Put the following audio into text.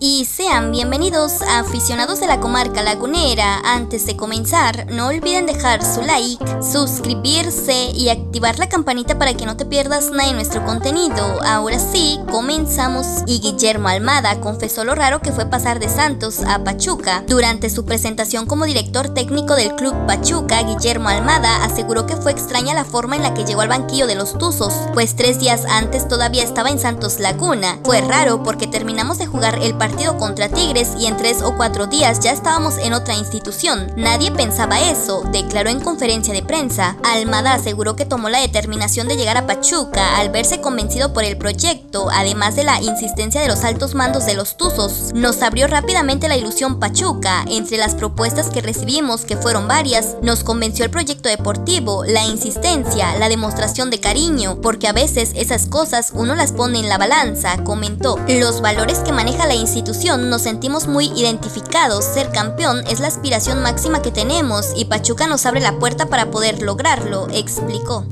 Y sean bienvenidos a aficionados de la comarca lagunera. Antes de comenzar, no olviden dejar su like, suscribirse y activar la campanita para que no te pierdas nada de nuestro contenido. Ahora sí, comenzamos. Y Guillermo Almada confesó lo raro que fue pasar de Santos a Pachuca. Durante su presentación como director técnico del club Pachuca, Guillermo Almada aseguró que fue extraña la forma en la que llegó al banquillo de los Tuzos, pues tres días antes todavía estaba en Santos Laguna. Fue raro porque terminamos de jugar el partido contra Tigres y en tres o cuatro días ya estábamos en otra institución. Nadie pensaba eso, declaró en conferencia de prensa. Almada aseguró que tomó la determinación de llegar a Pachuca al verse convencido por el proyecto, además de la insistencia de los altos mandos de los Tuzos. Nos abrió rápidamente la ilusión Pachuca. Entre las propuestas que recibimos, que fueron varias, nos convenció el proyecto deportivo, la insistencia, la demostración de cariño, porque a veces esas cosas uno las pone en la balanza, comentó. Los valores que maneja la institución nos sentimos muy identificados, ser campeón es la aspiración máxima que tenemos y Pachuca nos abre la puerta para poder lograrlo, explicó.